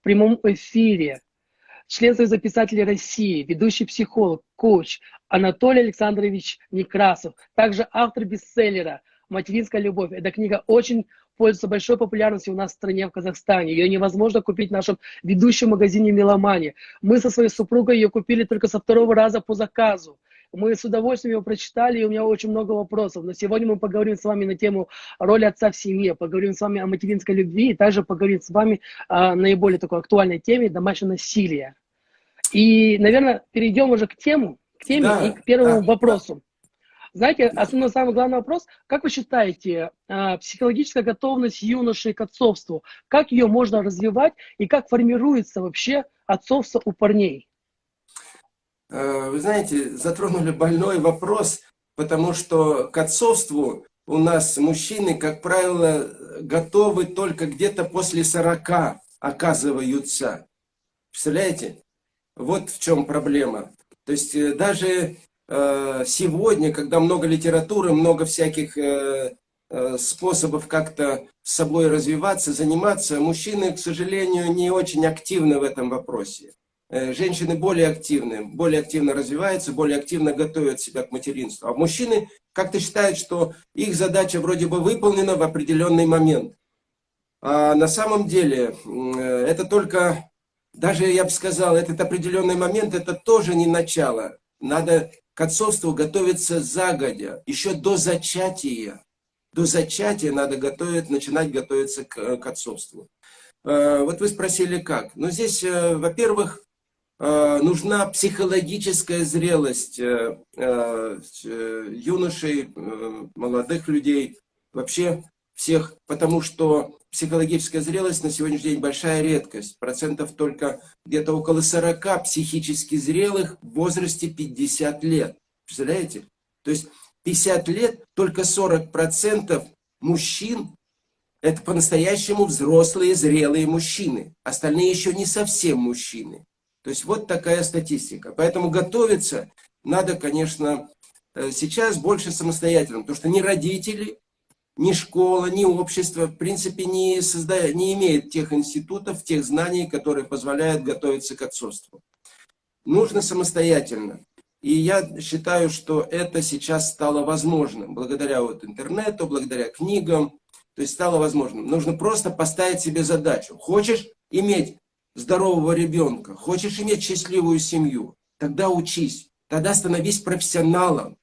в прямом эфире член Союза писателей России, ведущий психолог, коуч Анатолий Александрович Некрасов, также автор бестселлера «Материнская любовь». Эта книга очень пользуется большой популярностью у нас в стране, в Казахстане. Ее невозможно купить в нашем ведущем магазине «Меломани». Мы со своей супругой ее купили только со второго раза по заказу. Мы с удовольствием его прочитали, и у меня очень много вопросов. Но сегодня мы поговорим с вами на тему роли отца в семье, поговорим с вами о материнской любви, и также поговорим с вами о наиболее такой актуальной теме домашнего насилия. И, наверное, перейдем уже к тему, к теме да, и к первому да, вопросу. Знаете, основной самый главный вопрос, как вы считаете, а, психологическая готовность юноши к отцовству, как ее можно развивать и как формируется вообще отцовство у парней? Э, вы знаете, затронули больной вопрос, потому что к отцовству у нас мужчины, как правило, готовы только где-то после 40 оказываются. Представляете? Вот в чем проблема. То есть э, даже э, сегодня, когда много литературы, много всяких способов как-то с собой развиваться, заниматься, мужчины, к сожалению, не очень активны в этом вопросе. Э, женщины более активны, более активно развиваются, более активно готовят себя к материнству. А мужчины как-то считают, что их задача вроде бы выполнена в определенный момент. А на самом деле э, это только, даже я бы сказал, этот определенный момент, это тоже не начало. Надо к отцовству готовиться загодя, еще до зачатия. До зачатия надо готовить, начинать готовиться к, к отцовству. Э, вот вы спросили как. Ну здесь, во-первых, Э, нужна психологическая зрелость э, э, юношей, молодых людей, вообще всех, потому что психологическая зрелость на сегодняшний день большая редкость. Процентов только где-то около 40 психически зрелых в возрасте 50 лет. Представляете? То есть 50 лет только 40 процентов мужчин это по-настоящему взрослые, зрелые мужчины. Остальные еще не совсем мужчины. То есть вот такая статистика. Поэтому готовиться надо, конечно, э, сейчас больше самостоятельно, потому что ни родители, ни школа, ни общество, в принципе, не, создает, не имеет тех институтов, тех знаний, которые позволяют готовиться к отцовству. Нужно самостоятельно. И я считаю, что это сейчас стало возможным, благодаря вот интернету, благодаря книгам, то есть стало возможным. Нужно просто поставить себе задачу. Хочешь иметь здорового ребенка, хочешь иметь счастливую семью, тогда учись, тогда становись профессионалом.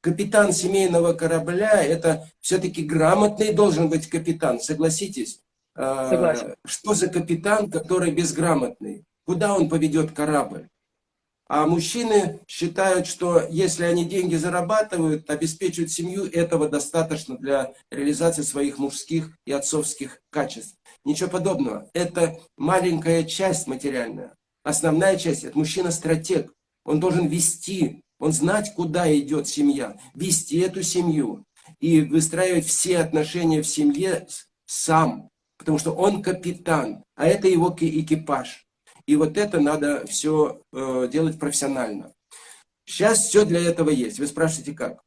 Капитан семейного корабля – это все-таки грамотный должен быть капитан, согласитесь? А, Согласен. Что за капитан, который безграмотный? Куда он поведет корабль? А мужчины считают, что если они деньги зарабатывают, обеспечивают семью, этого достаточно для реализации своих мужских и отцовских качеств. Ничего подобного. Это маленькая часть материальная. Основная часть – это мужчина-стратег. Он должен вести, он знать, куда идет семья, вести эту семью и выстраивать все отношения в семье сам. Потому что он капитан, а это его экипаж. И вот это надо все э, делать профессионально. Сейчас все для этого есть. Вы спрашиваете, как?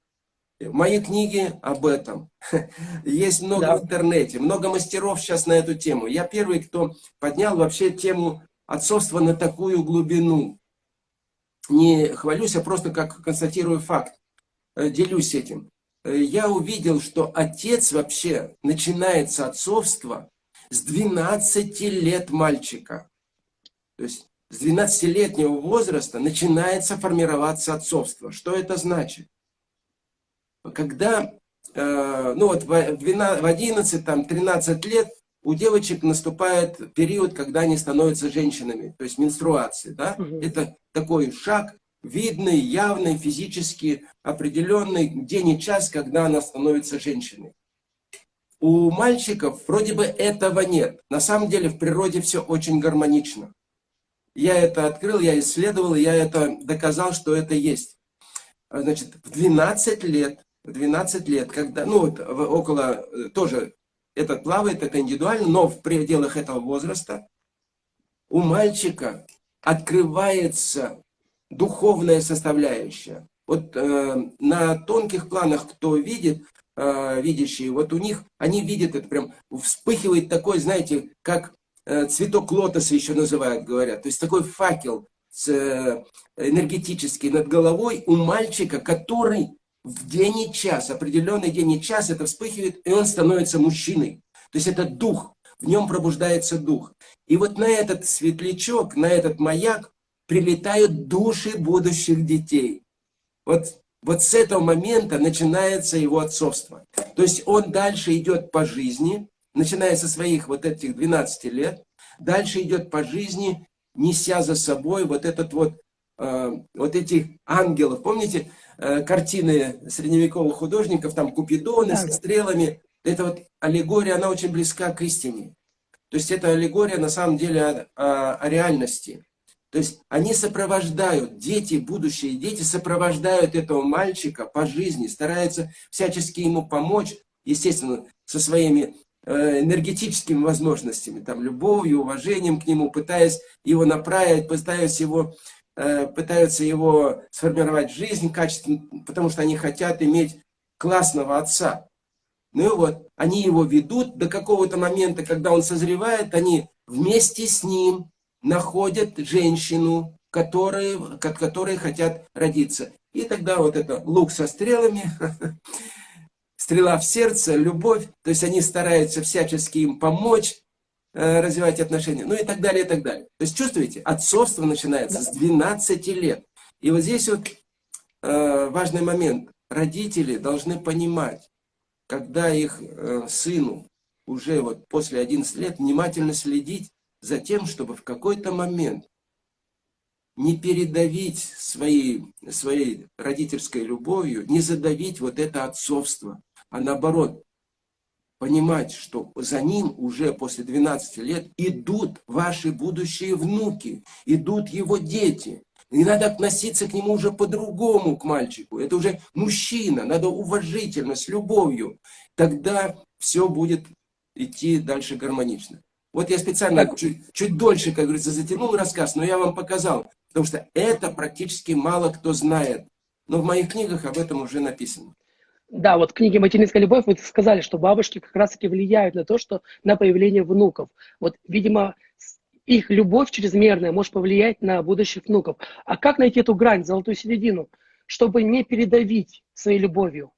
Мои книги об этом. Есть много да. в интернете, много мастеров сейчас на эту тему. Я первый, кто поднял вообще тему отцовства на такую глубину. Не хвалюсь, а просто как констатирую факт. Э, делюсь этим. Э, я увидел, что отец вообще начинается отцовство с 12 лет мальчика. То есть с 12-летнего возраста начинается формироваться отцовство. Что это значит? Когда, э, ну вот в 12, в 11, там, 13 лет у девочек наступает период, когда они становятся женщинами, то есть менструации, да? Угу. Это такой шаг, видный, явный, физически определенный день и час, когда она становится женщиной. У мальчиков вроде бы этого нет. На самом деле в природе все очень гармонично. Я это открыл, я исследовал, я это доказал, что это есть. Значит, в 12 лет 12 лет, когда, ну, вот, около, э, тоже, этот плавает, это индивидуально, но в пределах этого возраста у мальчика открывается духовная составляющая. Вот э, на тонких планах, кто видит, э, видящие, вот у них, они видят это прям, вспыхивает такой, знаете, как э, цветок лотоса еще называют, говорят. То есть такой факел э, энергетический над головой у мальчика, который в день и час, определенный день и час это вспыхивает, и он становится мужчиной. То есть это дух, в нем пробуждается дух. И вот на этот светлячок, на этот маяк прилетают души будущих детей. Вот, вот с этого момента начинается его отцовство. То есть он дальше идет по жизни, начиная со своих вот этих 12 лет, дальше идет по жизни, неся за собой вот этот вот, э, вот этих ангелов. Помните э, картины средневековых художников, там Купидоны со стрелами? Это вот аллегория, она очень близка к истине. То есть это аллегория на самом деле о, о, о реальности. То есть они сопровождают, дети, будущие дети сопровождают этого мальчика по жизни, стараются всячески ему помочь, естественно, со своими э, энергетическими возможностями, там, любовью, уважением к нему, пытаясь его направить, пытаясь его, пытаются его сформировать жизнь качественно, потому что они хотят иметь классного отца. Ну и вот, они его ведут до какого-то момента, когда он созревает, они вместе с ним находят женщину, которые, от которой хотят родиться. И тогда вот это лук со стрелами, стрела в сердце, любовь, то есть они стараются всячески им помочь, э, развивать отношения, ну и так далее, и так далее. То есть чувствуете, отцовство начинается с 12 лет. И вот здесь вот э, важный момент. Родители должны понимать, когда их э, сыну уже вот после 11 лет внимательно следить за тем, чтобы в какой-то момент не передавить своей, своей родительской любовью, не задавить вот это отцовство, а наоборот, понимать, что за ним уже после 12 лет идут ваши будущие внуки, идут его дети. И надо относиться к нему уже по-другому, к мальчику. Это уже мужчина, надо уважительно, с любовью. Тогда все будет идти дальше гармонично. Вот я специально чуть, чуть дольше, как говорится, затянул рассказ, но я вам показал, потому что это практически мало кто знает. Но в моих книгах об этом уже написано. Да, вот в книге «Материнская любовь» вы сказали, что бабушки как раз-таки влияют на то, что на появление внуков. Вот, видимо, их любовь чрезмерная может повлиять на будущих внуков. А как найти эту грань, золотую середину, чтобы не передавить своей любовью?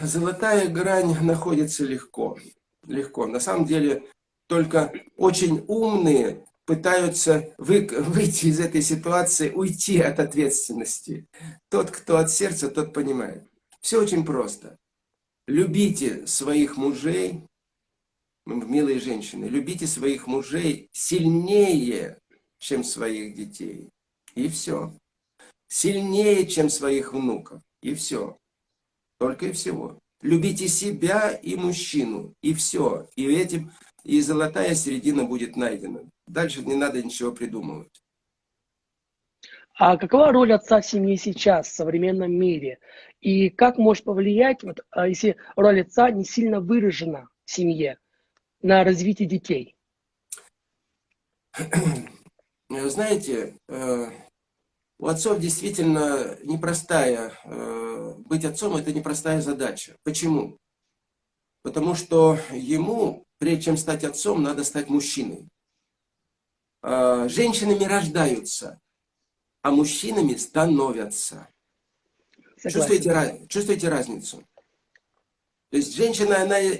Золотая грань находится легко легко. На самом деле, только очень умные пытаются вы, выйти из этой ситуации, уйти от ответственности. Тот, кто от сердца, тот понимает. Все очень просто. Любите своих мужей, милые женщины, любите своих мужей сильнее, чем своих детей. И все. Сильнее, чем своих внуков. И все. Только и всего. Любите себя и мужчину, и все. И этим и золотая середина будет найдена. Дальше не надо ничего придумывать. А какова роль отца в семье сейчас, в современном мире? И как может повлиять, вот, а, если роль отца не сильно выражена в семье, на развитие детей? Знаете, э, у отцов действительно непростая, э, быть отцом это непростая задача. Почему? Потому что ему, прежде чем стать отцом, надо стать мужчиной. Э, женщинами рождаются, а мужчинами становятся. Чувствуете, чувствуете разницу? То есть женщина, она э,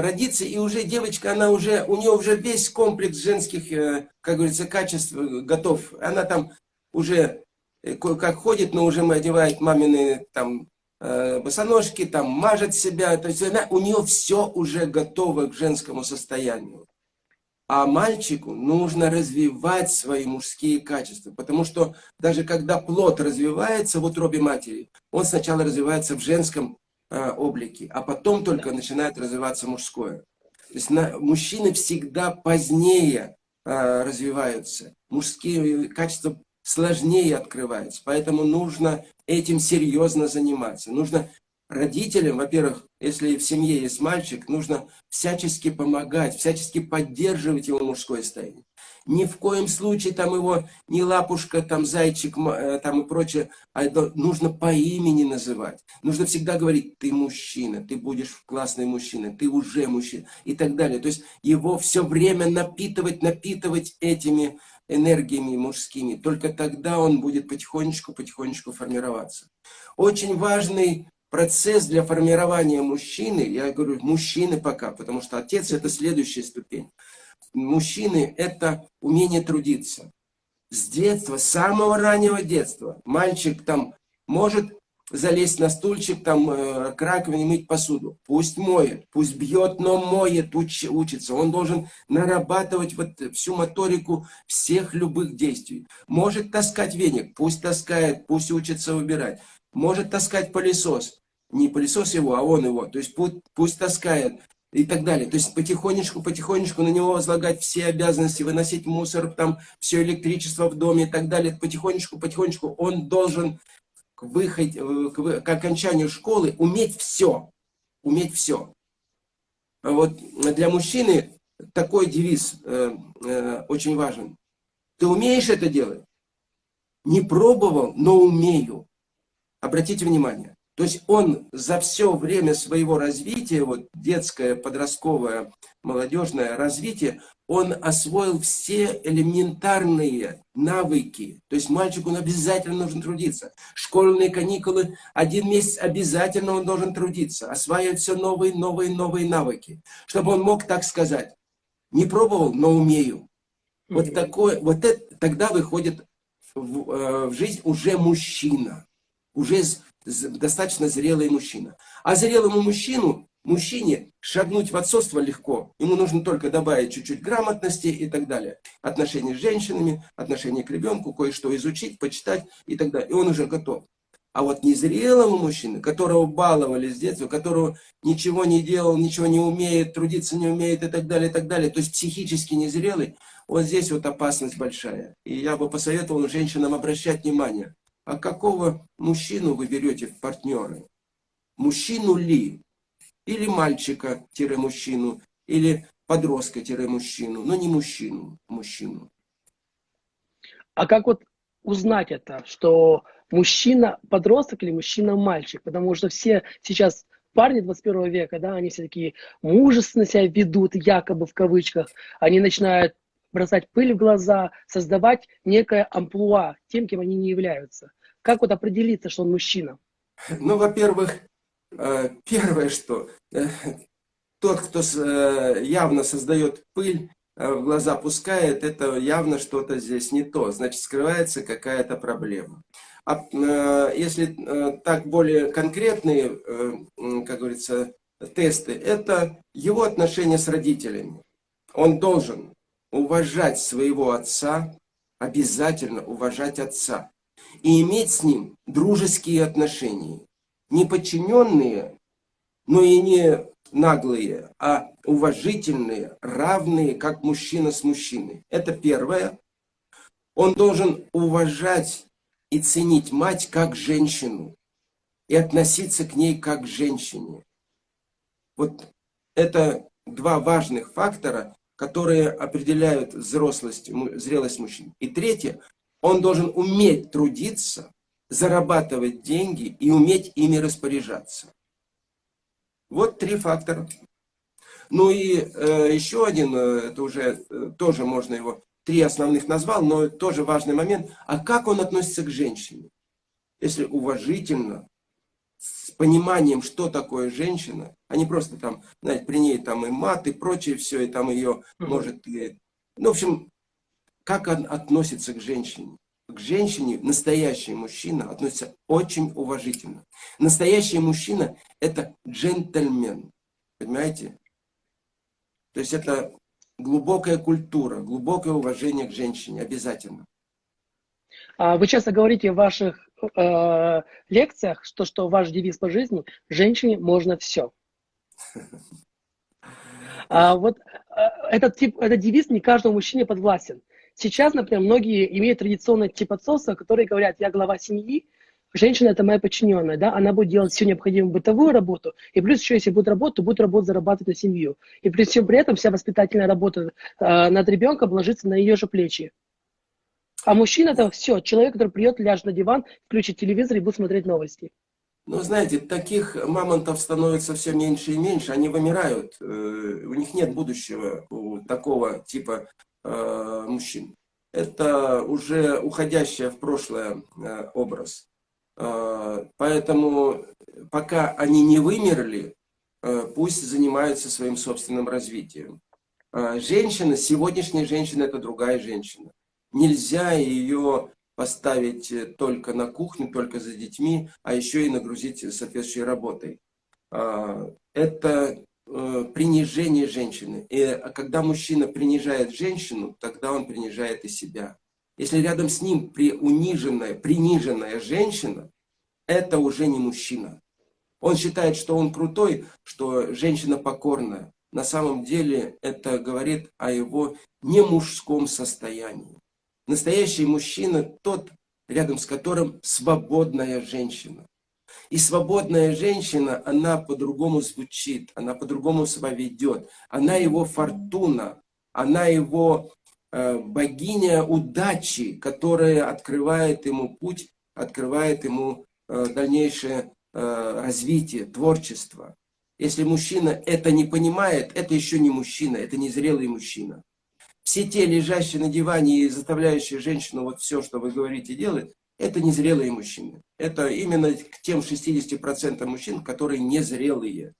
родится, и уже девочка, она уже, у нее уже весь комплекс женских, как говорится, качеств готов. Она там уже Э, как ходит, но уже одевает мамины там э, босоножки, там мажет себя. То есть она, у нее все уже готово к женскому состоянию. А мальчику нужно развивать свои мужские качества. Потому что даже когда плод развивается в утробе матери, он сначала развивается в женском э, облике, а потом только начинает развиваться мужское. То есть на, мужчины всегда позднее э, развиваются. Мужские качества сложнее открывается. Поэтому нужно этим серьезно заниматься. Нужно родителям, во-первых, если в семье есть мальчик, нужно всячески помогать, всячески поддерживать его мужское состояние. Ни в коем случае там его не лапушка, там зайчик, э, там и прочее. А это нужно по имени называть. Нужно всегда говорить, ты мужчина, ты будешь классный мужчина, ты уже мужчина и так далее. То есть его все время напитывать, напитывать этими энергиями мужскими. Только тогда он будет потихонечку-потихонечку формироваться. Очень важный процесс для формирования мужчины, я говорю мужчины пока, потому что отец это следующая ступень мужчины – это умение трудиться. С детства, с самого раннего детства. Мальчик там может залезть на стульчик, там, э, к раковине мыть посуду. Пусть моет, пусть бьет, но моет, уч, учится. Он должен нарабатывать вот всю моторику всех любых действий. Может таскать веник, пусть таскает, пусть учится выбирать. Может таскать пылесос, не пылесос его, а он его. То есть пусть, пусть таскает и так далее. То есть потихонечку, потихонечку на него возлагать все обязанности, выносить мусор, там все электричество в доме и так далее. Потихонечку, потихонечку он должен к, выходе, э, к, к окончанию школы уметь все. Уметь все. Вот для мужчины такой девиз э, э, очень важен. Ты умеешь это делать? Не пробовал, но умею. Обратите внимание. То есть он за все время своего развития, вот детское, подростковое, молодежное развитие, он освоил все элементарные навыки. То есть мальчику он обязательно нужно трудиться. Школьные каникулы, один месяц обязательно он должен трудиться, осваивать все новые, новые, новые навыки. Чтобы он мог так сказать, не пробовал, но умею. Вот, такое, вот это тогда выходит в, э, в жизнь уже мужчина. Уже достаточно зрелый мужчина. А зрелому мужчину, мужчине шагнуть в отцовство легко. Ему нужно только добавить чуть-чуть грамотности и так далее. Отношения с женщинами, отношения к ребенку, кое-что изучить, почитать и так далее. И он уже готов. А вот незрелому мужчине, которого баловали с детства, которого ничего не делал, ничего не умеет, трудиться не умеет и так далее, и так далее, то есть психически незрелый, вот здесь вот опасность большая. И я бы посоветовал женщинам обращать внимание. А какого мужчину вы берете в партнеры? Мужчину ли? Или мальчика-мужчину, или подростка-мужчину, но не мужчину, мужчину. А как вот узнать это, что мужчина подросток или мужчина мальчик? Потому что все сейчас парни 21 века, да, они все такие мужественно себя ведут, якобы в кавычках. Они начинают бросать пыль в глаза, создавать некое амплуа тем, кем они не являются. Как вот определиться, что он мужчина? Ну, во-первых, э, первое, что э, тот, кто э, явно создает пыль, в глаза пускает, это явно что-то здесь не то. Значит, скрывается какая-то проблема. А если так более конкретные, как говорится, тесты, это его отношения с родителями. Он должен уважать своего отца, обязательно уважать отца и иметь с ним дружеские отношения. Не подчиненные, но и не наглые, а уважительные, равные, как мужчина с мужчиной. Это первое. Он должен уважать и ценить мать как женщину и относиться к ней как к женщине. Вот это два важных фактора, которые определяют взрослость, зрелость мужчин. И третье, он должен уметь трудиться, зарабатывать деньги и уметь ими распоряжаться. Вот три фактора. Ну и э, еще один, э, это уже э, тоже можно его, три основных назвал, но тоже важный момент. А как он относится к женщине? Если уважительно, с пониманием, что такое женщина, а не просто там, знаете, при ней там и мат, и прочее все, и там ее может... Ну, в общем, как он относится к женщине? К женщине настоящий мужчина относится очень уважительно. Настоящий мужчина – это джентльмен. Понимаете? То есть это глубокая культура, глубокое уважение к женщине обязательно. А вы часто говорите в ваших э, лекциях, что, что ваш девиз по жизни – женщине можно все. А вот э, этот, тип, этот девиз не каждому мужчине подвластен. Сейчас, например, многие имеют традиционный тип отцовства, которые говорят, я глава семьи, женщина это моя подчиненная, да, она будет делать всю необходимую бытовую работу, и плюс еще, если будет работать, то будет работать, зарабатывать на семью. И при всем при этом вся воспитательная работа э, над ребенком ложится на ее же плечи. А мужчина это все, человек, который придет, ляжет на диван, включит телевизор и будет смотреть новости. Ну, знаете, таких мамонтов становится все меньше и меньше, они вымирают. Э, у них нет будущего у такого типа э, мужчин. Это уже уходящая в прошлое э, образ. Поэтому пока они не вымерли, пусть занимаются своим собственным развитием. Женщина, сегодняшняя женщина, это другая женщина. Нельзя ее поставить э, только на кухню, только за детьми, а еще и нагрузить соответствующей работой. А, это э, принижение женщины. И когда мужчина принижает женщину, тогда он принижает и себя. Если рядом с ним при униженная, приниженная женщина, это уже не мужчина. Он считает, что он крутой, что женщина покорная. На самом деле это говорит о его немужском состоянии. Настоящий мужчина тот, рядом с которым свободная женщина. И свободная женщина, она по-другому звучит, она по-другому себя ведет. Она его фортуна, она его э, богиня удачи, которая открывает ему путь, открывает ему э, дальнейшее э, развитие, творчество. Если мужчина это не понимает, это еще не мужчина, это не зрелый мужчина все те, лежащие на диване и заставляющие женщину вот все, что вы говорите, делать, это незрелые мужчины. Это именно к тем 60% мужчин, которые незрелые.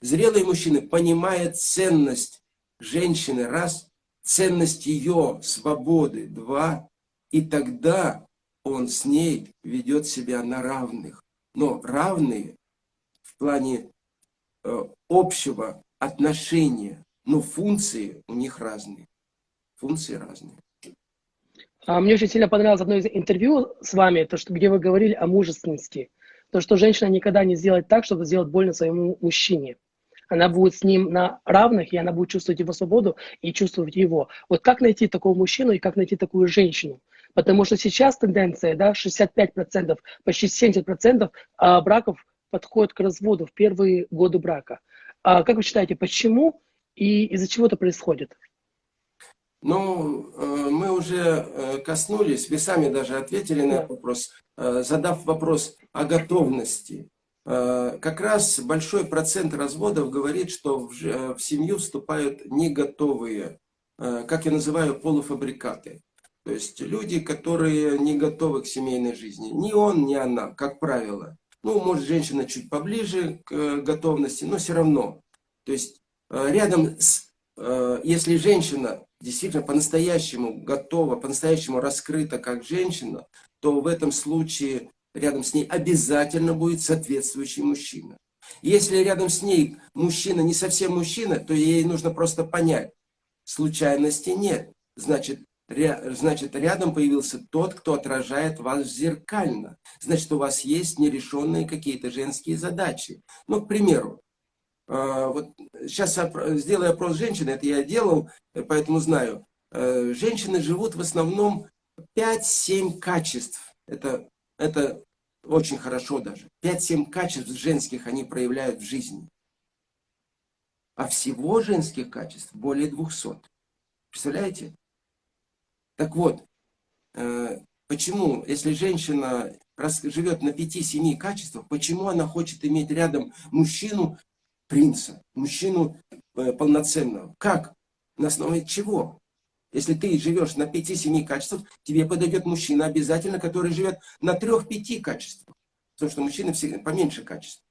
Зрелые мужчины понимают ценность женщины, раз, ценность ее свободы, два, и тогда он с ней ведет себя на равных. Но равные в плане э, общего отношения, но функции у них разные функции разные. А мне очень сильно понравилось одно из интервью с вами, то, что, где вы говорили о мужественности. То, что женщина никогда не сделает так, чтобы сделать больно своему мужчине. Она будет с ним на равных, и она будет чувствовать его свободу и чувствовать его. Вот как найти такого мужчину и как найти такую женщину? Потому что сейчас тенденция, да, 65%, почти 70% а, браков подходят к разводу в первые годы брака. А как вы считаете, почему и из-за чего это происходит? Ну, э, мы уже э, коснулись, вы сами даже ответили на этот вопрос, э, задав вопрос о готовности. Как раз большой процент разводов говорит, что в семью вступают не готовые, как я называю, полуфабрикаты. То есть люди, которые не готовы к семейной жизни. Ни он, ни она, как правило. Ну, может, женщина чуть поближе к готовности, но все равно. То есть рядом с... Если женщина действительно по-настоящему готова, по-настоящему раскрыта как женщина, то в этом случае рядом с ней обязательно будет соответствующий мужчина. Если рядом с ней мужчина не совсем мужчина, то ей нужно просто понять, случайности нет. Значит, значит рядом появился тот, кто отражает вас зеркально. Значит, у вас есть нерешенные какие-то женские задачи. Ну, к примеру, вот сейчас сделаю опрос женщины, это я делал, поэтому знаю. Э, женщины живут в основном 5-7 качеств. Это, это очень хорошо даже. 5-7 качеств женских они проявляют в жизни. А всего женских качеств более 200. Представляете? Так вот, э, почему, если женщина живет на 5-7 качествах, почему она хочет иметь рядом мужчину, принца, мужчину э, полноценного. Как? На основе чего? Если ты живешь на 5-7 качествах, тебе подойдет мужчина обязательно, который живет на 3-5 качествах. Потому что мужчины всегда поменьше качеств.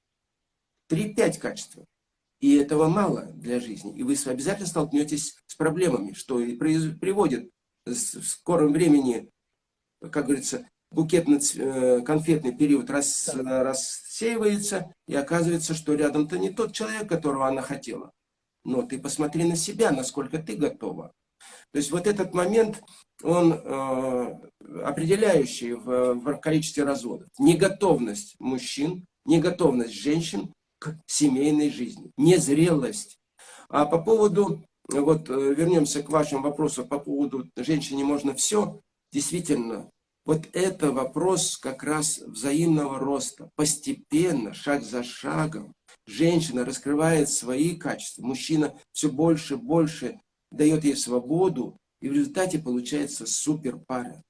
3-5 качеств. И этого мало для жизни. И вы обязательно столкнетесь с проблемами, что и приводит в скором времени, как говорится, букетно-конфетный э, период рас, рассеивается, и оказывается, что рядом-то не тот человек, которого она хотела. Но ты посмотри на себя, насколько ты готова. То есть вот этот момент, он э, определяющий в, в количестве разводов. Неготовность мужчин, неготовность женщин к семейной жизни, незрелость. А по поводу, вот э, вернемся к вашему вопросу по поводу женщине можно все, действительно, Вот это вопрос как раз взаимного роста. Постепенно, шаг за шагом, женщина раскрывает свои качества, мужчина все больше и больше дает ей свободу, и в результате получается супер пара.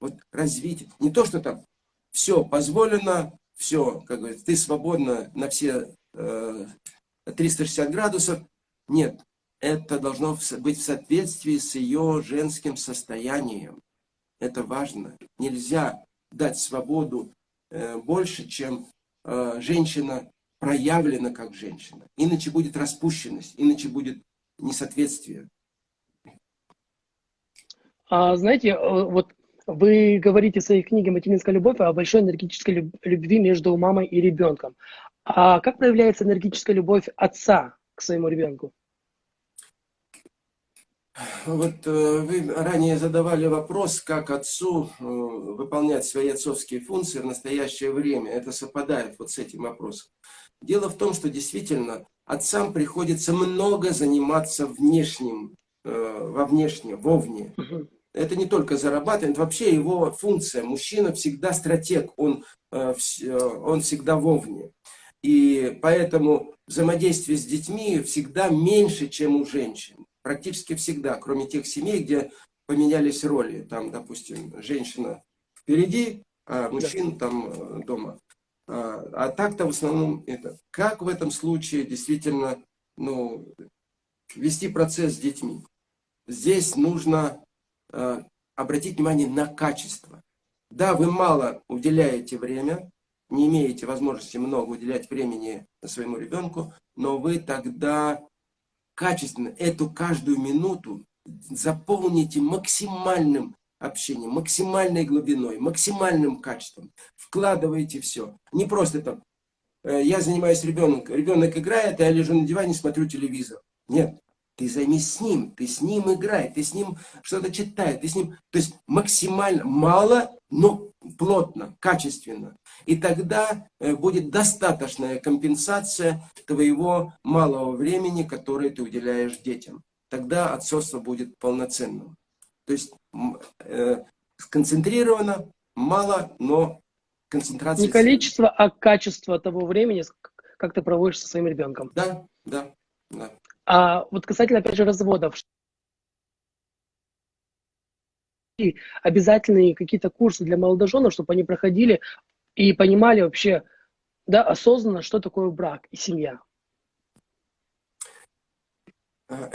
Вот развитие. Не то, что там все позволено, все, как говорится, ты свободна на все э, 360 градусов. Нет, это должно быть в соответствии с ее женским состоянием. Это важно. Нельзя дать свободу э, больше, чем э, женщина проявлена как женщина. Иначе будет распущенность, иначе будет несоответствие. А, знаете, э, вот вы говорите в своей книге «Материнская любовь» о большой энергетической любви между мамой и ребенком. А как проявляется энергетическая любовь отца к своему ребенку? Вот э, вы ранее задавали вопрос, как отцу э, выполнять свои отцовские функции в настоящее время. Это совпадает вот с этим вопросом. Дело в том, что действительно отцам приходится много заниматься внешним, во внешнем, вовне. Это не только зарабатывает, вообще его функция. Мужчина всегда стратег, он, э, э, он всегда вовне. И поэтому взаимодействие с детьми всегда меньше, чем у женщин. Практически всегда, кроме тех семей, где поменялись роли. Там, допустим, женщина впереди, а мужчина там э, дома. А, а так-то в основном это. Как в этом случае действительно ну, вести процесс с детьми? Здесь нужно Э, обратить внимание на качество. Да, вы мало уделяете время, не имеете возможности много уделять времени своему ребенку, но вы тогда качественно эту каждую минуту заполните максимальным общением, максимальной глубиной, максимальным качеством. Вкладываете все. Не просто там, э, я занимаюсь ребенком, ребенок играет, а я лежу на диване, смотрю телевизор. Нет. Ты займись с ним, ты с ним играй, ты с ним что-то читай, ты с ним... То есть максимально мало, но плотно, качественно. И тогда э, будет достаточная компенсация твоего малого времени, которое ты уделяешь детям. Тогда отцовство будет полноценным. То есть э, сконцентрировано, мало, но концентрация... Не количество, а качество того времени, как ты проводишь со своим ребенком. Да, да, да. А вот касательно, опять же, разводов, обязательные какие-то курсы для молодоженов, чтобы они проходили и понимали вообще, да, осознанно, что такое брак и семья. А,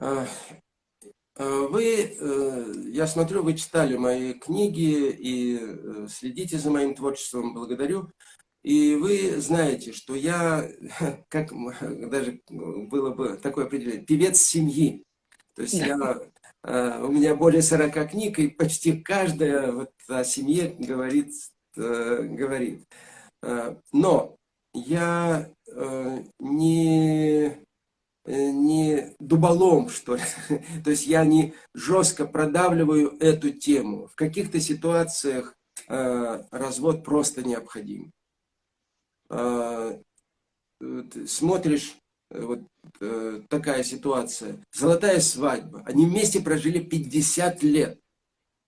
а, вы, э, я смотрю, вы читали мои книги и э, следите за моим творчеством, благодарю. И вы знаете, что я, как даже было бы такое определение, певец семьи. То есть я, э, у меня более 40 книг, и почти каждая вот о семье говорит. Э, говорит. Э, но я не, не дуболом, что ли. То есть я не жестко продавливаю эту тему. В каких-то ситуациях развод просто необходим. Смотришь, э, вот э, такая ситуация, золотая свадьба, они вместе прожили 50 лет,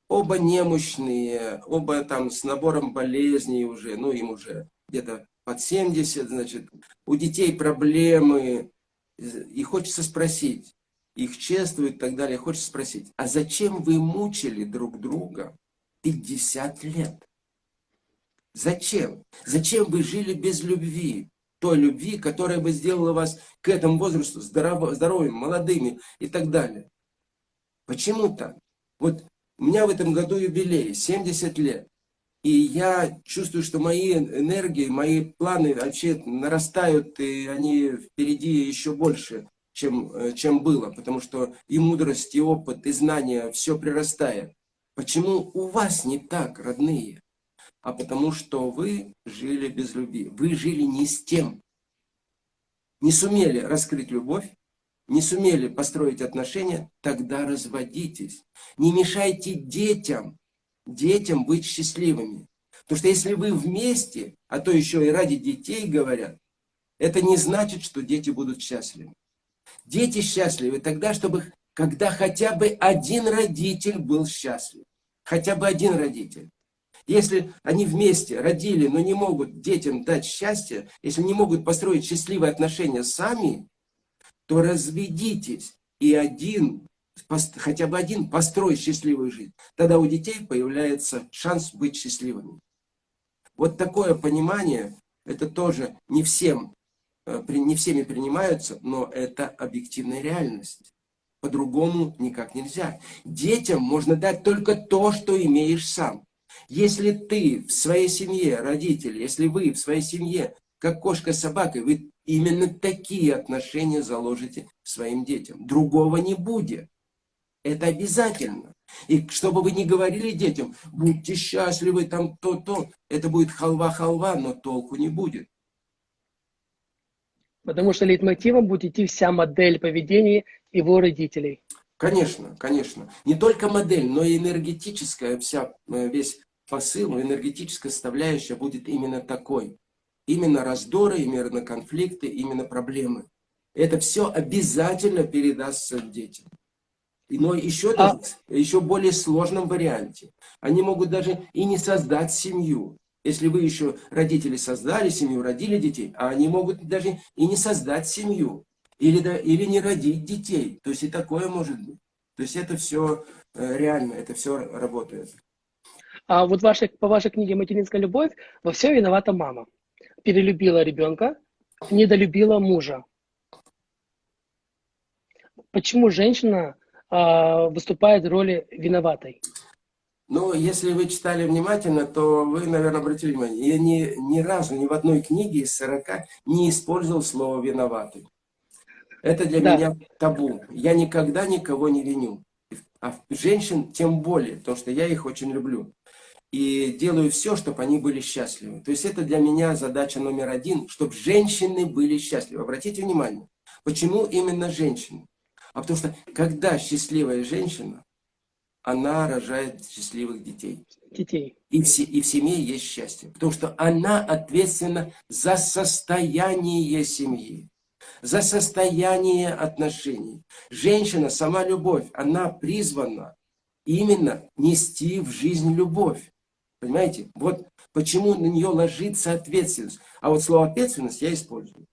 оба немощные, оба там с набором болезней уже, ну им уже где-то под 70, значит, у детей проблемы, и хочется спросить, их чествуют и так далее, хочется спросить, а зачем вы мучили друг друга 50 лет? Зачем? Зачем вы жили без любви? Той любви, которая бы сделала вас к этому возрасту здоров, здоровыми, молодыми и так далее. Почему так? Вот у меня в этом году юбилей, 70 лет. И я чувствую, что мои энергии, мои планы вообще нарастают, и они впереди еще больше, чем, э, чем было. Потому что и мудрость, и опыт, и знания, все прирастает. Почему у вас не так, родные? А потому что вы жили без любви. Вы жили не с тем. Не сумели раскрыть любовь, не сумели построить отношения, тогда разводитесь. Не мешайте детям, детям быть счастливыми. Потому что если вы вместе, а то еще и ради детей говорят, это не значит, что дети будут счастливы. Дети счастливы тогда, чтобы, когда хотя бы один родитель был счастлив хотя бы один родитель. Если они вместе родили, но не могут детям дать счастье, если не могут построить счастливые отношения сами, то разведитесь, и один, хотя бы один построить счастливую жизнь. Тогда у детей появляется шанс быть счастливыми. Вот такое понимание, это тоже не всем, э, не всеми принимаются, но это объективная реальность. По-другому никак нельзя. Детям можно дать только то, что имеешь сам. Если ты в своей семье, родители, если вы в своей семье, как кошка с собакой, вы именно такие отношения заложите своим детям. Другого не будет. Это обязательно. И чтобы вы не говорили детям, будьте счастливы, там то-то, это будет халва-халва, но толку не будет. Потому что лейтмотивом будет идти вся модель поведения его родителей. Конечно, конечно. Не только модель, но и энергетическая вся, э, весь посыл, энергетическая составляющая будет именно такой. Именно раздоры, именно конфликты, именно проблемы. Это все обязательно передастся детям. Но еще, а... даже, еще более сложном варианте. Они могут даже и не создать семью. Если вы еще родители создали семью, родили детей, а они могут даже и не создать семью. Или, да, или не родить детей. То есть и такое может быть. То есть это все э, реально, это все работает. А вот вашей, по вашей книге «Материнская любовь» во всем виновата мама. Перелюбила ребенка, недолюбила мужа. Почему женщина э, выступает в роли виноватой? Ну, если вы читали внимательно, то вы, наверное, обратили внимание, я ни, ни разу, ни в одной книге из 40 не использовал слово «виноватый». Это для да. меня табу. Я никогда никого не виню. А женщин тем более, потому что я их очень люблю. И делаю все, чтобы они были счастливы. То есть это для меня задача номер один, чтобы женщины были счастливы. Обратите внимание, почему именно женщины? А потому что когда счастливая женщина, она рожает счастливых детей. Детей. И в, и в семье есть счастье. Потому что она ответственна за состояние семьи за состояние отношений. Женщина, сама любовь, она призвана именно нести в жизнь любовь. Понимаете? Вот почему на нее ложится ответственность. А вот слово ответственность я использую.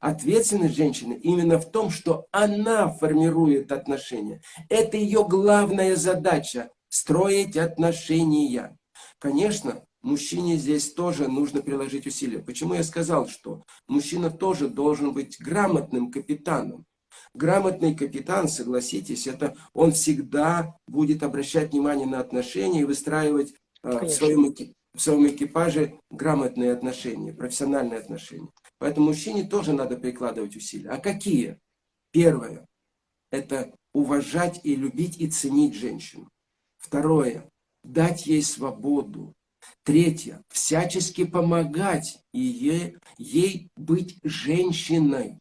Ответственность женщины именно в том, что она формирует отношения. Это ее главная задача – строить отношения. Конечно, мужчине здесь тоже нужно приложить усилия. Почему я сказал, что мужчина тоже должен быть грамотным капитаном? Грамотный капитан, согласитесь, это он всегда будет обращать внимание на отношения и выстраивать э, в, своем, в своем экипаже грамотные отношения, профессиональные отношения. Поэтому мужчине тоже надо прикладывать усилия. А какие? Первое – это уважать и любить и ценить женщину. Второе – дать ей свободу, Третье. Всячески помогать ей, ей быть женщиной.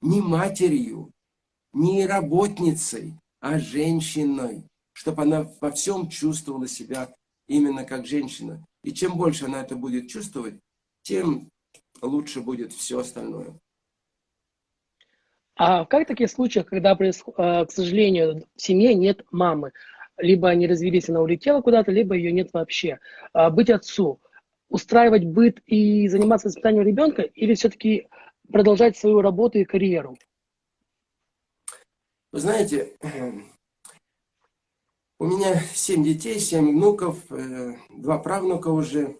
Не матерью, не работницей, а женщиной. Чтобы она во всем чувствовала себя именно как женщина. И чем больше она это будет чувствовать, тем лучше будет все остальное. А как в таких случаях, когда, э, к сожалению, в семье нет мамы? Либо они развелись, она улетела куда-то, либо ее нет вообще. А, быть отцу, устраивать быт и заниматься воспитанием ребенка, или все-таки продолжать свою работу и карьеру? Вы знаете, у меня семь детей, семь внуков, э, два правнука уже.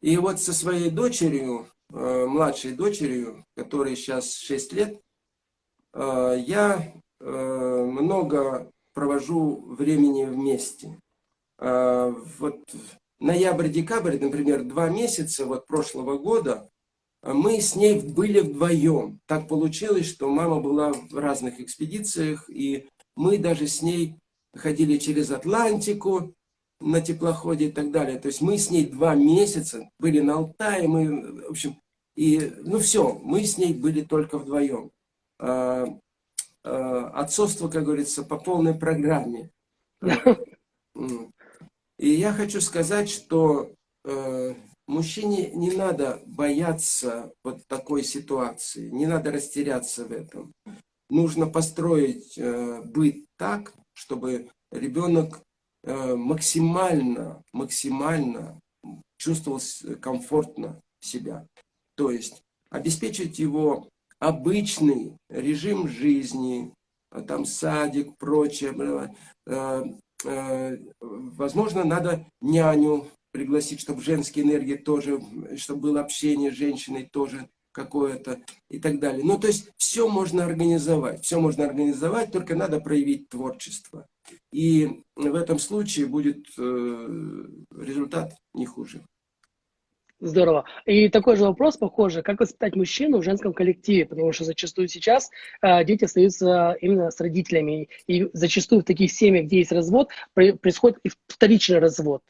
И вот со своей дочерью, э, младшей дочерью, которой сейчас 6 лет, э, я много провожу времени вместе. А, вот ноябрь-декабрь, например, два месяца вот прошлого года, мы с ней были вдвоем. Так получилось, что мама была в разных экспедициях, и мы даже с ней ходили через Атлантику на теплоходе и так далее. То есть мы с ней два месяца были на Алтае, мы, в общем, и, ну все, мы с ней были только вдвоем. Э, отцовство, как говорится, по полной программе. И я хочу сказать, что э, мужчине не надо бояться вот такой ситуации, не надо растеряться в этом. Нужно построить э, быт так, чтобы ребенок максимально, максимально чувствовал комфортно себя. То есть обеспечить его обычный режим жизни, там садик, прочее. Э, э, возможно, надо няню пригласить, чтобы женские энергии тоже, чтобы было общение с женщиной тоже какое-то и так далее. Ну, то есть все можно организовать, все можно организовать, только надо проявить творчество. И в этом случае будет э, результат не хуже. Здорово. И такой же вопрос, похоже, как воспитать мужчину в женском коллективе, потому что зачастую сейчас э, дети остаются именно с родителями, и зачастую в таких семьях, где есть развод, при, происходит и вторичный развод.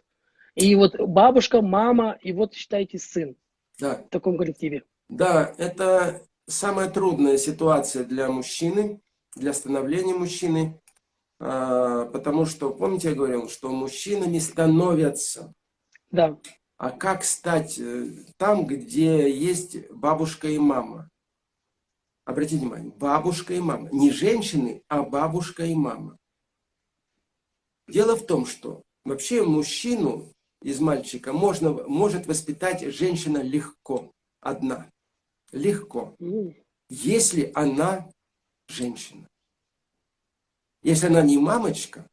И вот бабушка, мама, и вот, считайте, сын да. в таком коллективе. Да, это самая трудная ситуация для мужчины, для становления мужчины, э, потому что, помните, я говорил, что мужчинами становятся. Да. А как стать э, там, где есть бабушка и мама? Обратите внимание, бабушка и мама. Не женщины, а бабушка и мама. Дело в том, что вообще мужчину из мальчика можно, может воспитать женщина легко, одна. Легко. Если она женщина. Если она не мамочка,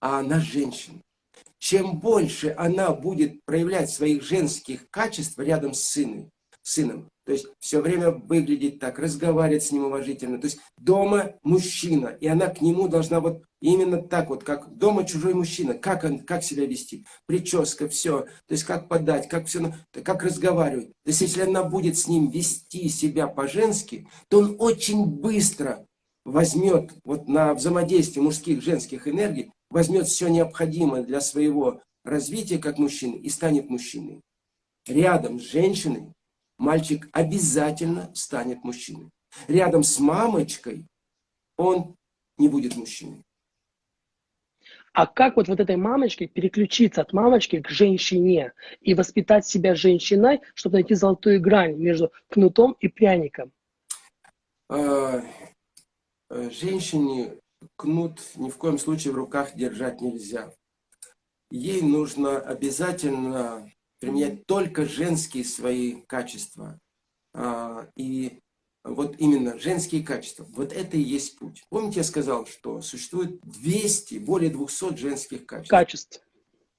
а она женщина чем больше она будет проявлять своих женских качеств рядом с сыном, сыном, то есть все время выглядеть так, разговаривать с ним уважительно. То есть дома мужчина, и она к нему должна вот именно так вот, как дома чужой мужчина, как, он, как себя вести, прическа, все, то есть как подать, как все, как разговаривать. То есть если она будет с ним вести себя по-женски, то он очень быстро возьмет вот на взаимодействие мужских женских энергий возьмет все необходимое для своего развития как мужчины и станет мужчиной. Рядом с женщиной мальчик обязательно станет мужчиной. Рядом с мамочкой он не будет мужчиной. А как вот, вот этой мамочке переключиться от мамочки к женщине и воспитать себя женщиной, чтобы найти золотую грань между кнутом и пряником? А, э, женщине кнут ни в коем случае в руках держать нельзя. Ей нужно обязательно применять только женские свои качества. А, и вот именно женские качества. Вот это и есть путь. Помните, я сказал, что существует 200, более 200 женских качеств. Качеств.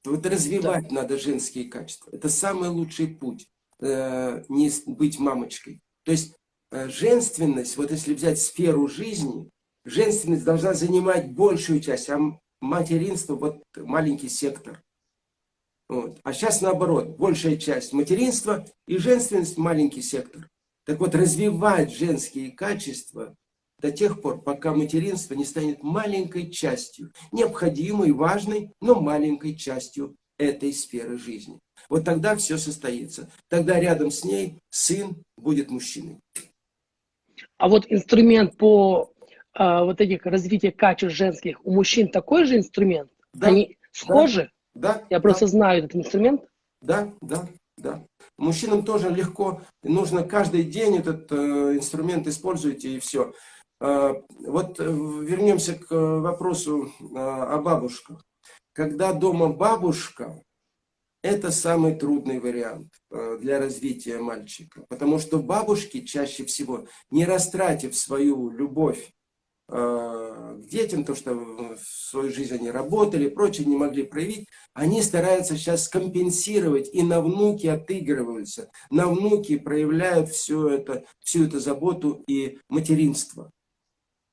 Вот развивать да. надо женские качества. Это самый лучший путь. Э, не быть мамочкой. То есть э, женственность, вот если взять сферу жизни, женственность должна занимать большую часть, а материнство вот маленький сектор. Вот. А сейчас наоборот, большая часть материнства и женственность маленький сектор. Так вот, развивать женские качества до тех пор, пока материнство не станет маленькой частью, необходимой, важной, но маленькой частью этой сферы жизни. Вот тогда все состоится. Тогда рядом с ней сын будет мужчиной. А вот инструмент по а, вот этих развития качеств женских, у мужчин такой же инструмент? Да, Они схожи? Да. да Я просто да. знаю этот инструмент. Да, да, да. Мужчинам тоже легко, нужно каждый день этот э, инструмент используйте и все. Э, вот вернемся к вопросу э, о бабушках. Когда дома бабушка, это самый трудный вариант э, для развития мальчика. Потому что бабушки чаще всего, не растратив свою любовь к детям, то, что в свою жизнь они работали, прочее, не могли проявить, они стараются сейчас компенсировать, и на внуки отыгрываются, на внуки проявляют все это, всю эту заботу и материнство.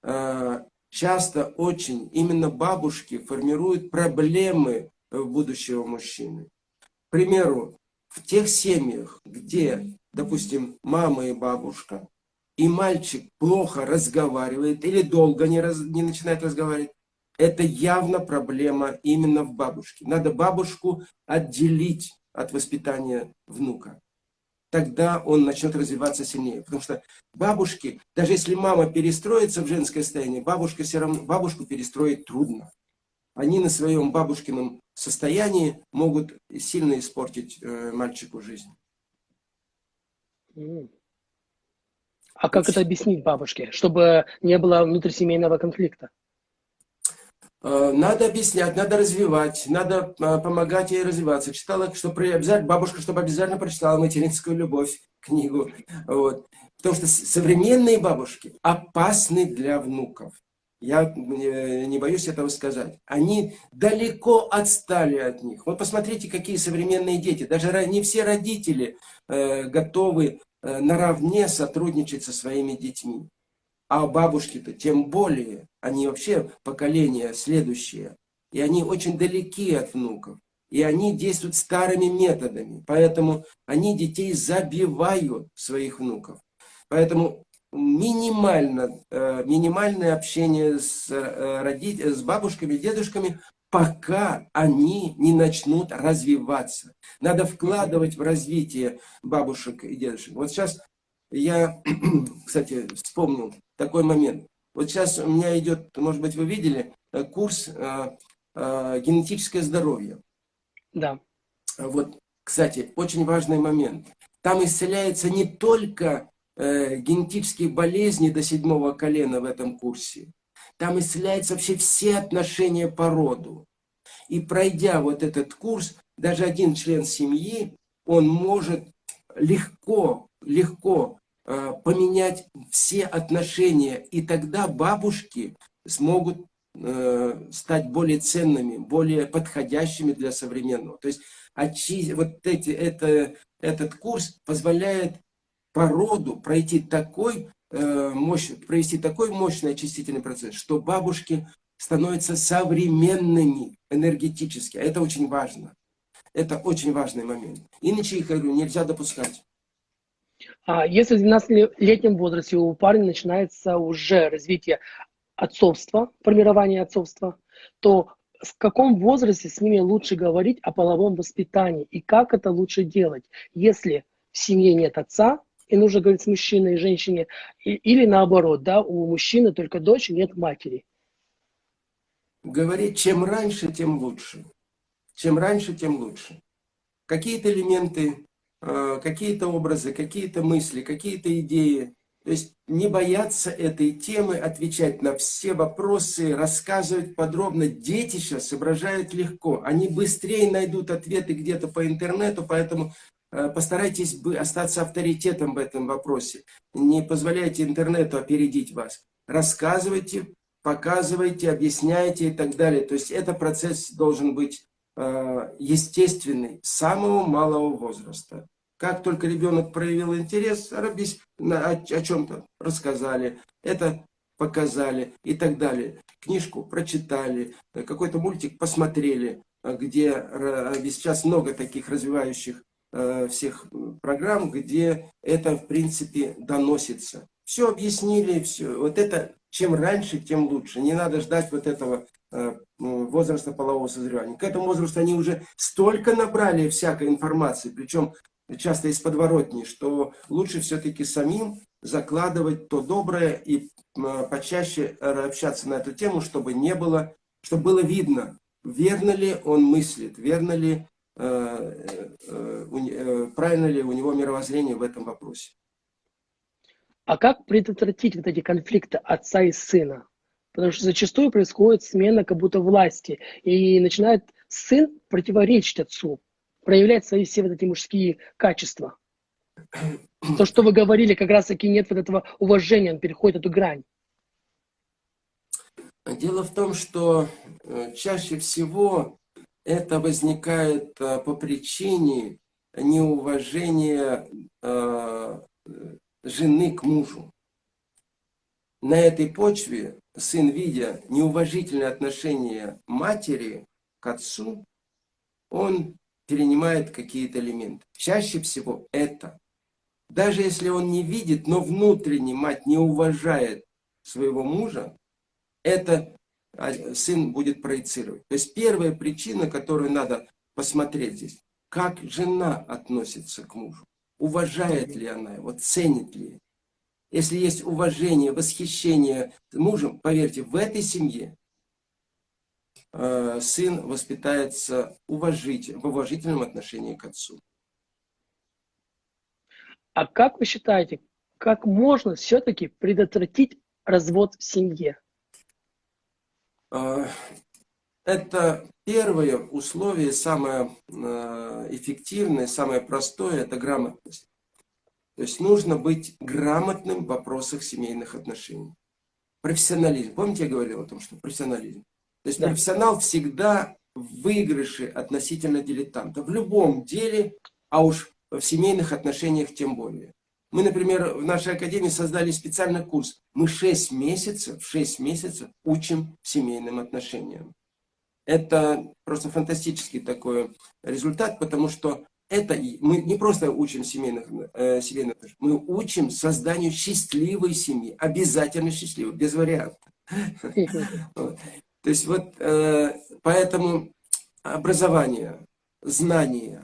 Э, часто очень именно бабушки формируют проблемы будущего мужчины. К примеру, в тех семьях, где, допустим, мама и бабушка – и мальчик плохо разговаривает или долго не, раз, не начинает разговаривать, это явно проблема именно в бабушке. Надо бабушку отделить от воспитания внука. Тогда он начнет развиваться сильнее. Потому что бабушки, даже если мама перестроится в женское состояние, бабушка все равно, бабушку перестроить трудно. Они на своем бабушкином состоянии могут сильно испортить э, мальчику жизнь. А как это объяснить бабушке, чтобы не было внутрисемейного конфликта? Э, надо объяснять, надо развивать, надо э, помогать ей развиваться. Читала, что обязательно, бабушка, чтобы обязательно прочитала «Материнскую любовь» книгу. Вот. Потому что современные бабушки опасны для внуков. Я не боюсь этого сказать. Они далеко отстали от них. Вот посмотрите, какие современные дети. Даже не все родители э, готовы наравне сотрудничать со своими детьми. А бабушки-то тем более. Они вообще поколение следующее. И они очень далеки от внуков. И они действуют старыми методами. Поэтому они детей забивают, своих внуков. Поэтому минимально, э, минимальное общение с, э, родителями, с бабушками, дедушками, пока они не начнут развиваться. Надо вкладывать в развитие бабушек и дедушек. Вот сейчас я, кстати, вспомнил такой момент. Вот сейчас у меня идет, может быть, вы видели, э, курс э, э, генетическое здоровье. Да. Вот, кстати, очень важный момент. Там исцеляется не только э, генетические болезни до седьмого колена в этом курсе. Там исцеляются вообще все отношения по роду. И пройдя вот этот курс, даже один член семьи, он может легко, легко э, поменять все отношения. И тогда бабушки смогут э, стать более ценными, более подходящими для современного. То есть очи, вот эти, это, этот курс позволяет по роду пройти такой, мощь, провести такой мощный очистительный процесс, что бабушки становятся современными энергетически. А это очень важно. Это очень важный момент. Иначе их, говорю, нельзя допускать. А если в 12-летнем возрасте у парня начинается уже развитие отцовства, формирование отцовства, то в каком возрасте с ними лучше говорить о половом воспитании и как это лучше делать, если в семье нет отца, и нужно говорить с мужчиной и женщине, или наоборот, да, у мужчины только дочь, нет матери. Говорить, чем раньше, тем лучше. Чем раньше, тем лучше. Какие-то элементы, э, какие-то образы, какие-то мысли, какие-то идеи. То есть не бояться этой темы, отвечать на все вопросы, рассказывать подробно. Дети сейчас соображают легко. Они быстрее найдут ответы где-то по интернету, поэтому постарайтесь остаться авторитетом в этом вопросе. Не позволяйте интернету опередить вас. Рассказывайте, показывайте, объясняйте и так далее. То есть это процесс должен быть э, естественный, с самого малого возраста. Как только ребенок проявил интерес, о чем-то рассказали, это показали и так далее. Книжку прочитали, какой-то мультик посмотрели, где сейчас много таких развивающих Э, всех программ, где это, в принципе, доносится. Все объяснили, все. Вот это, чем раньше, тем лучше. Не надо ждать вот этого э, возраста полового созревания. К этому возрасту они уже столько набрали всякой информации, причем часто из подворотни, что лучше все-таки самим закладывать то доброе и э, почаще общаться на эту тему, чтобы не было, чтобы было видно, верно ли он мыслит, верно ли Э, э, э, правильно ли у него мировоззрение в этом вопросе. А как предотвратить вот эти конфликты отца и сына? Потому что зачастую происходит смена как будто власти, и начинает сын противоречить отцу, проявлять свои все вот эти мужские качества. То, что вы говорили, как раз таки нет вот этого уважения, он переходит эту грань. Дело в том, что чаще всего это возникает э, по причине неуважения э, жены к мужу. На этой почве сын, видя неуважительное отношение матери к отцу, он перенимает какие-то элементы. Чаще всего это. Даже если он не видит, но внутренне мать не уважает своего мужа, это сын будет проецировать. То есть первая причина, которую надо посмотреть здесь, как жена относится к мужу. Уважает ли она его, ценит ли. Если есть уважение, восхищение мужем, поверьте, в этой семье э, сын воспитается уважить, в уважительном отношении к отцу. А как вы считаете, как можно все-таки предотвратить развод в семье? А, это первое условие, самое э, эффективное, самое простое, это грамотность. То есть нужно быть грамотным в вопросах семейных отношений. Профессионализм. Помните, я говорил о том, что профессионализм. То есть да. профессионал всегда в выигрыше относительно дилетанта. В любом деле, а уж в семейных отношениях тем более. Мы, например, в нашей академии создали специальный курс. Мы 6 месяцев, 6 месяцев учим семейным отношениям. Это просто фантастический такой результат, потому что это мы не просто учим семейных, э, семейных отношений, мы учим созданию счастливой семьи, обязательно счастливой, без вариантов. То есть вот э, поэтому образование, знание,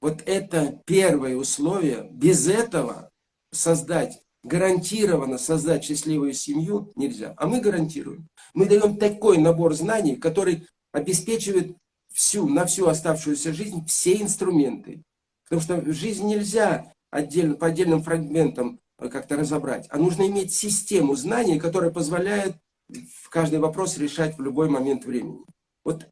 вот это первое условие. Без этого создать, гарантированно создать счастливую семью нельзя. А мы гарантируем. Мы даем такой набор знаний, который обеспечивает всю, на всю оставшуюся жизнь все инструменты. Потому что жизнь нельзя отдельно, по отдельным фрагментам как-то разобрать, а нужно иметь систему знаний, которая позволяет каждый вопрос решать в любой момент времени. Вот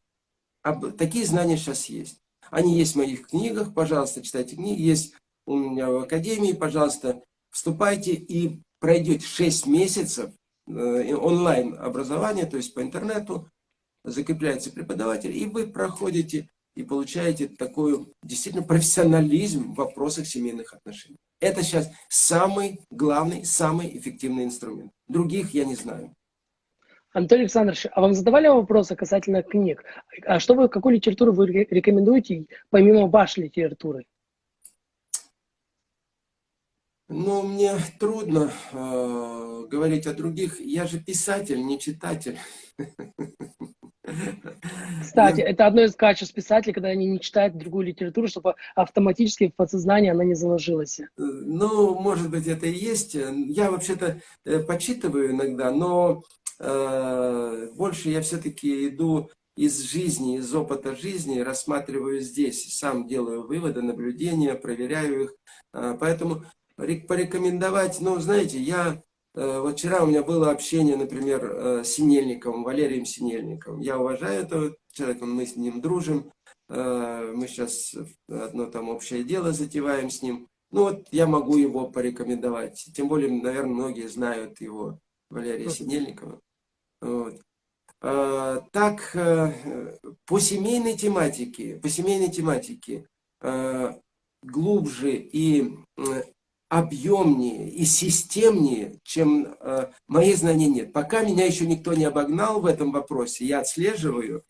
об, такие знания сейчас есть. Они есть в моих книгах, пожалуйста, читайте книги, есть у меня в академии, пожалуйста, вступайте и пройдете 6 месяцев э, онлайн образования, то есть по интернету, закрепляется преподаватель, и вы проходите и получаете такой действительно профессионализм в вопросах семейных отношений. Это сейчас самый главный, самый эффективный инструмент. Других я не знаю. Анатолий Александрович, а вам задавали вопросы касательно книг? А что вы, какую литературу вы рекомендуете, помимо вашей литературы? Ну, мне трудно э, говорить о других. Я же писатель, не читатель. Кстати, это одно из качеств писателей, когда они не читают другую литературу, чтобы автоматически в подсознании она не заложилась. Э, ну, может быть, это и есть. Я вообще-то э, почитываю иногда, но э, больше я все-таки иду из жизни, из опыта жизни, рассматриваю здесь, сам делаю выводы, наблюдения, проверяю их. Э, поэтому порекомендовать, ну, знаете, я, э, вот вчера у меня было общение, например, э, с Синельниковым, Валерием Синельниковым. Я уважаю этого человека, мы с ним дружим, э, мы сейчас одно там общее дело затеваем с ним. Ну вот я могу его порекомендовать. Тем более, наверное, многие знают его, Валерия Синельникова. Вот. Так, по семейной тематике, по семейной тематике глубже и объемнее и системнее, чем э, мои знания нет. Пока меня еще никто не обогнал в этом вопросе, я отслеживаю,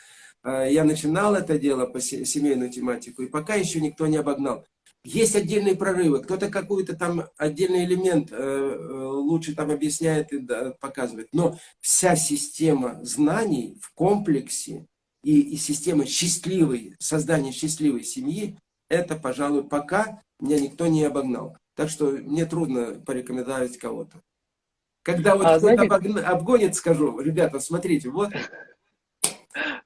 э, я начинал это дело по семейную тематику, и пока еще никто не обогнал. Есть отдельные прорывы, кто-то какой-то там отдельный элемент э, э, лучше там объясняет и да, показывает, но вся система знаний в комплексе и, и система счастливой, создания счастливой семьи, это, пожалуй, пока меня никто не обогнал. Так что мне трудно порекомендовать кого-то. Когда вот а, кто-то знаете... обгонит, скажу, ребята, смотрите, вот.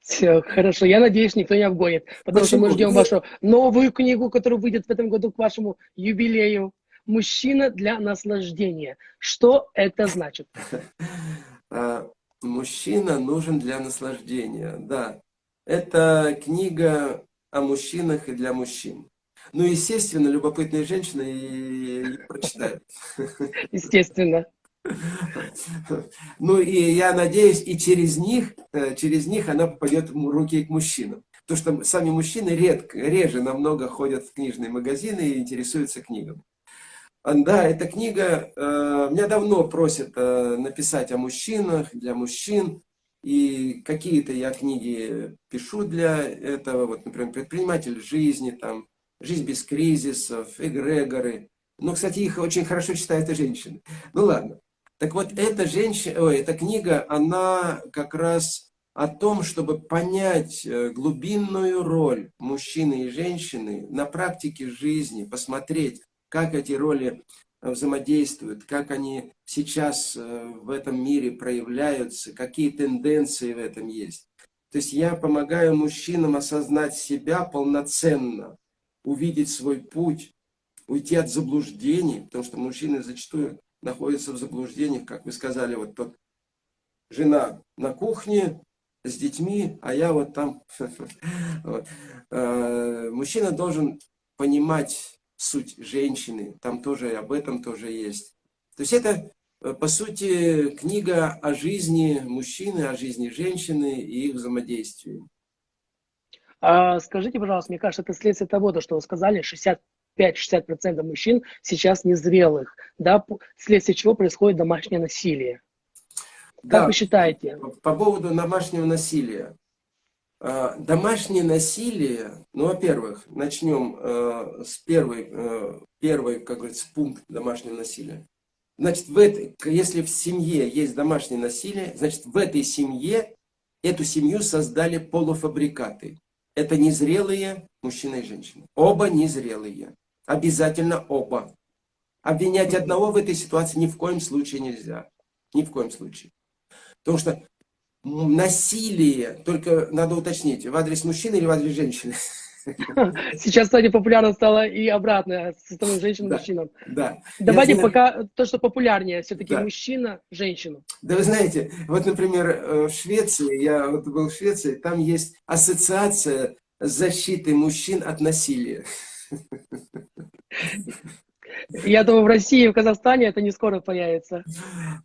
Все, хорошо. Я надеюсь, никто не обгонит. Потому Почему? что мы ждем вашу новую книгу, которая выйдет в этом году к вашему юбилею. «Мужчина для наслаждения». Что это значит? А, Мужчина нужен для наслаждения, да. Это книга о мужчинах и для мужчин. Ну, естественно, любопытные женщины и, и прочитают. Естественно. Ну, и я надеюсь, и через них, э, через них она попадет в руки к мужчинам. Потому что сами мужчины редко, реже намного ходят в книжные магазины и интересуются книгами. Да, эта книга, э, меня давно просят э, написать о мужчинах, для мужчин. И какие-то я книги пишу для этого, вот, например, «Предприниматель жизни», там, жизнь без кризисов, эгрегоры. Но, кстати, их очень хорошо читают и женщины. Ну ладно. Так вот, эта, женщина, ой, эта книга, она как раз о том, чтобы понять э, глубинную роль мужчины и женщины на практике жизни, посмотреть, как эти роли взаимодействуют, как они сейчас э, в этом мире проявляются, какие тенденции в этом есть. То есть я помогаю мужчинам осознать себя полноценно, увидеть свой путь, уйти от заблуждений, потому что мужчины зачастую находятся в заблуждениях, как вы сказали, вот тот жена на кухне, с детьми, а я вот там. Э, мужчина должен понимать суть женщины, там тоже об этом тоже есть. То есть это, э, по сути, книга о жизни мужчины, о жизни женщины и их взаимодействии. А скажите, пожалуйста, мне кажется, это следствие того, то, что вы сказали, 65-60% мужчин сейчас незрелых, да, вследствие чего происходит домашнее насилие. Как да, вы считаете? По, по поводу домашнего насилия. А, домашнее насилие, ну, во-первых, начнем э, с первой, э, первой, как говорится, пункт домашнего насилия. Значит, в этой, если в семье есть домашнее насилие, значит, в этой семье, эту семью создали полуфабрикаты. Это незрелые мужчина и женщина. Оба незрелые. Обязательно оба. Обвинять одного в этой ситуации ни в коем случае нельзя. Ни в коем случае. Потому что насилие, только надо уточнить, в адрес мужчины или в адрес женщины? Сейчас, кстати, популярно стало и обратно, со стороны женщин да, мужчинам. Да. Давайте знаю... пока то, что популярнее, все-таки да. мужчина, женщину. Да вы знаете, вот, например, э, в Швеции, я вот был в Швеции, там есть ассоциация защиты мужчин от насилия. Я думаю, в России и в Казахстане это не скоро появится.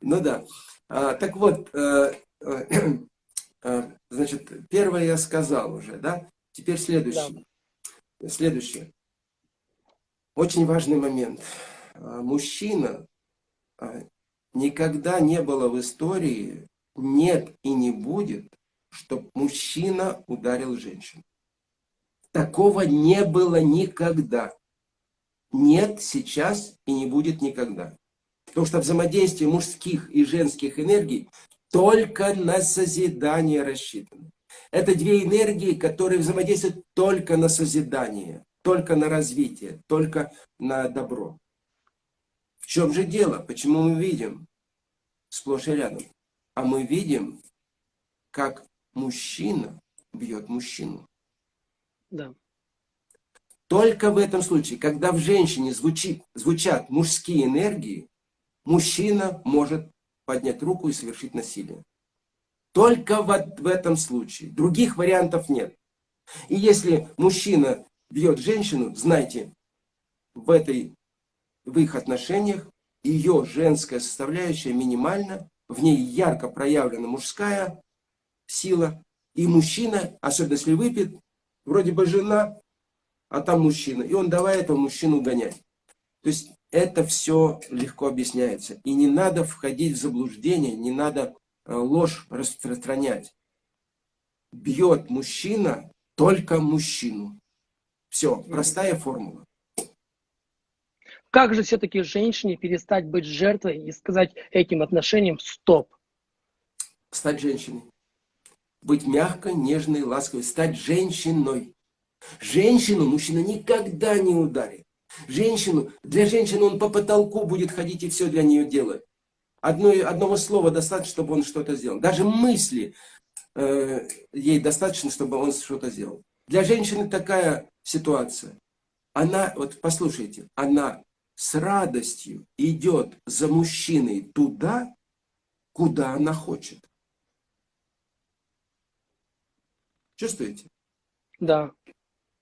Ну да. А, так вот, э, э, э, значит, первое я сказал уже, да? Теперь следующее. Да. Следующее. Очень важный момент. А, мужчина а, никогда не было в истории, нет и не будет, чтобы мужчина ударил женщину. Такого не было никогда. Нет сейчас и не будет никогда. Потому что взаимодействие мужских и женских энергий только на созидание рассчитано. Это две энергии, которые взаимодействуют только на созидание, только на развитие, только на добро. В чем же дело? Почему мы видим сплошь и рядом? А мы видим, как мужчина бьет мужчину. Да. Только в этом случае, когда в женщине звучит, звучат мужские энергии, мужчина может поднять руку и совершить насилие. Только вот в этом случае. Других вариантов нет. И если мужчина бьет женщину, знайте, в, этой, в их отношениях ее женская составляющая минимальна, в ней ярко проявлена мужская сила, и мужчина, особенно если выпит, вроде бы жена, а там мужчина, и он давай этого мужчину гонять. То есть это все легко объясняется. И не надо входить в заблуждение, не надо ложь распространять. Бьет мужчина только мужчину. Все, простая формула. Как же все-таки женщине перестать быть жертвой и сказать этим отношениям стоп? Стать женщиной. Быть мягкой, нежной, ласковой. Стать женщиной. Женщину мужчина никогда не ударит. Женщину, для женщины он по потолку будет ходить и все для нее делать. Одно, одного слова достаточно, чтобы он что-то сделал. Даже мысли э, ей достаточно, чтобы он что-то сделал. Для женщины такая ситуация. Она, вот послушайте, она с радостью идет за мужчиной туда, куда она хочет. Чувствуете? Да.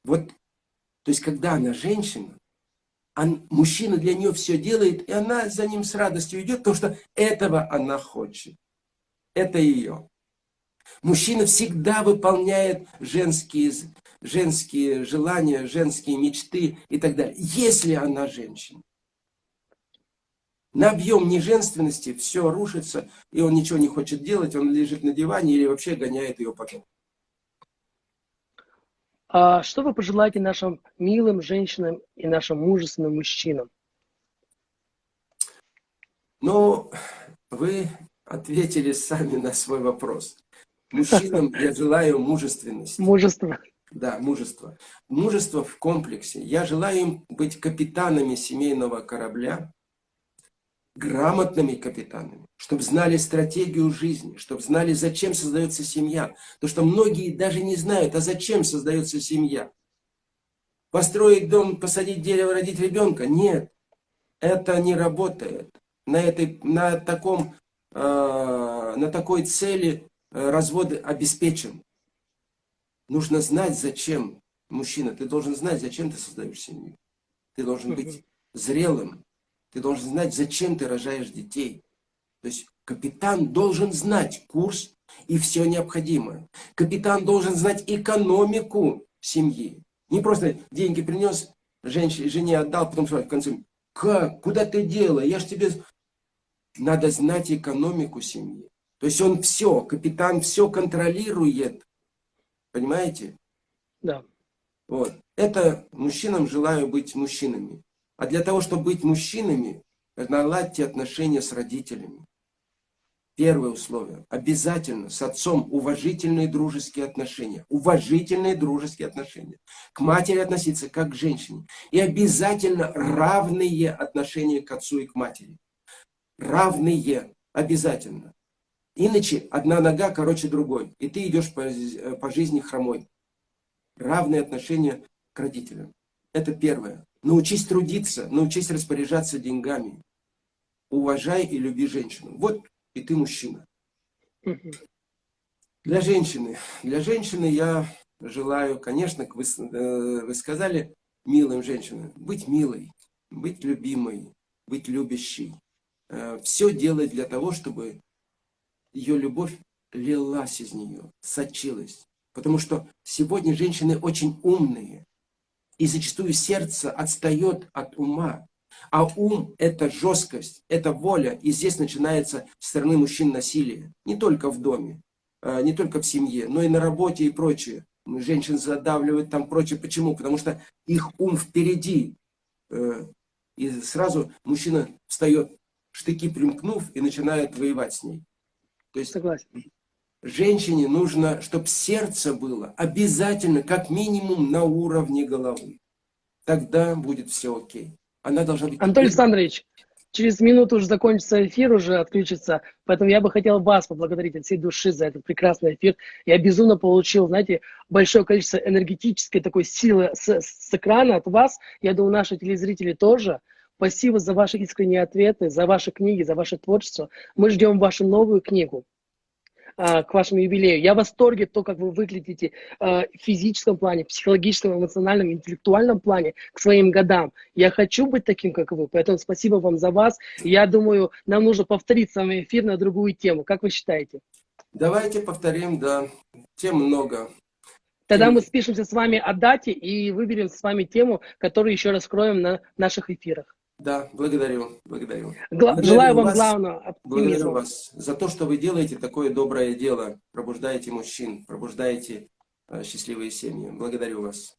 Вот, то есть, когда она женщина, он, мужчина для нее все делает, и она за ним с радостью идет, потому что этого она хочет. Это ее. Мужчина всегда выполняет женские, женские желания, женские мечты и так далее, если она женщина. На объем неженственности все рушится, и он ничего не хочет делать, он лежит на диване или вообще гоняет ее потом. А что вы пожелаете нашим милым женщинам и нашим мужественным мужчинам? Ну, вы ответили сами на свой вопрос. Мужчинам я желаю мужественности. Мужество. Да, мужество. Мужество в комплексе. Я желаю им быть капитанами семейного корабля, грамотными капитанами, чтобы знали стратегию жизни, чтобы знали, зачем создается семья. Потому что многие даже не знают, а зачем создается семья. Построить дом, посадить дерево, родить ребенка? Нет, это не работает. На, этой, на, таком, э, на такой цели э, развод обеспечен. Нужно знать, зачем. Мужчина, ты должен знать, зачем ты создаешь семью. Ты должен быть зрелым. Ты должен знать, зачем ты рожаешь детей. То есть капитан должен знать курс и все необходимое. Капитан должен знать экономику семьи. Не просто деньги принес, женщине, жене отдал, потом в конце, как, куда ты дело, я ж тебе... Надо знать экономику семьи. То есть он все, капитан все контролирует. Понимаете? Да. Вот. Это мужчинам желаю быть мужчинами. А для того, чтобы быть мужчинами, наладьте отношения с родителями. Первое условие. Обязательно с отцом уважительные дружеские отношения. Уважительные дружеские отношения. К матери относиться как к женщине. И обязательно равные отношения к отцу и к матери. Равные. Обязательно. Иначе одна нога короче другой. И ты идешь по, по жизни хромой. Равные отношения к родителям. Это первое. Научись трудиться, научись распоряжаться деньгами. Уважай и люби женщину. Вот и ты мужчина. Для женщины. Для женщины я желаю, конечно, вы, э, вы сказали, милым женщинам, быть милой, быть любимой, быть любящей. Э, Все делать для того, чтобы ее любовь лилась из нее, сочилась. Потому что сегодня женщины очень умные. И зачастую сердце отстает от ума. А ум – это жесткость, это воля. И здесь начинается со стороны мужчин насилие. Не только в доме, а, не только в семье, но и на работе и прочее. Женщин задавливают там прочее. Почему? Потому что их ум впереди. Э, и сразу мужчина встает, штыки примкнув, и начинает воевать с ней. То есть Согласен. Женщине нужно, чтобы сердце было обязательно, как минимум, на уровне головы. Тогда будет все окей. Она должна быть... Антон Александрович, через минуту уже закончится эфир, уже отключится. Поэтому я бы хотел вас поблагодарить от всей души за этот прекрасный эфир. Я безумно получил, знаете, большое количество энергетической такой силы с, с экрана от вас. Я думаю, наши телезрители тоже. Спасибо за ваши искренние ответы, за ваши книги, за ваше творчество. Мы ждем вашу новую книгу. А, к вашему юбилею. Я в восторге то, как вы выглядите а, в физическом плане, психологическом, эмоциональном, интеллектуальном плане к своим годам. Я хочу быть таким, как вы, поэтому спасибо вам за вас. Я думаю, нам нужно повторить с вами эфир на другую тему. Как вы считаете? Давайте повторим, да. Тем много. Тогда мы спишемся с вами о дате и выберем с вами тему, которую еще раскроем на наших эфирах. Да, благодарю, благодарю. Гла благодарю желаю вам вас, главного оптимизма. Благодарю вас за то, что вы делаете такое доброе дело, пробуждаете мужчин, пробуждаете э, счастливые семьи. Благодарю вас.